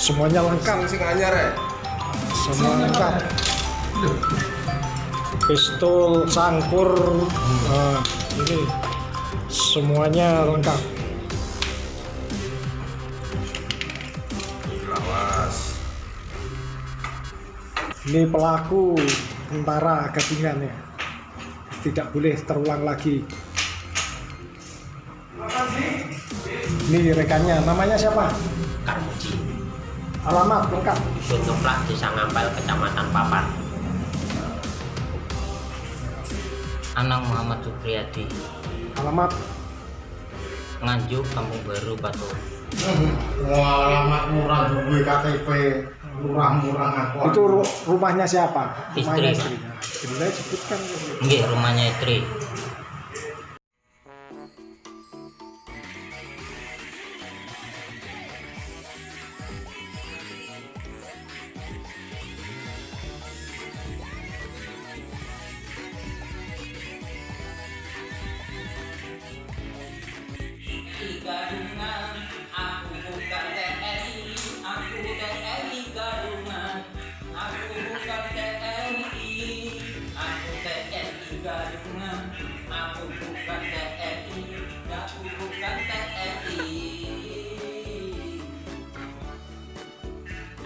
Semuanya lengkap, Sing anyar ya. semua lengkap. Pistol, sangkur, eh, ini semuanya lengkap. Lawas. Ini pelaku tentara gadungan ya. Tidak boleh terulang lagi. Ini rekannya, namanya siapa? Karmuji Alamat lengkap. Dusun Ngeplak Desa Ngampel Kecamatan Papan Anang Muhammad Supriyadi Alamat Nganjuk Kampung Baru Batu Wah, alamat murah duwe KTP. Murah-murah itu ru- rumahnya siapa? Rumahnya Istri. istri. Istri sebutkan. Nggih rumahnya istri Aku bukan TNI, aku TNI gadungan, aku bukan TNI, aku TNI gadungan, aku bukan TNI, aku bukan TNI.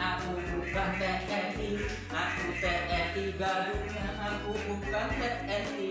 Aku bukan TNI, aku TNI gadungan, aku bukan TNI.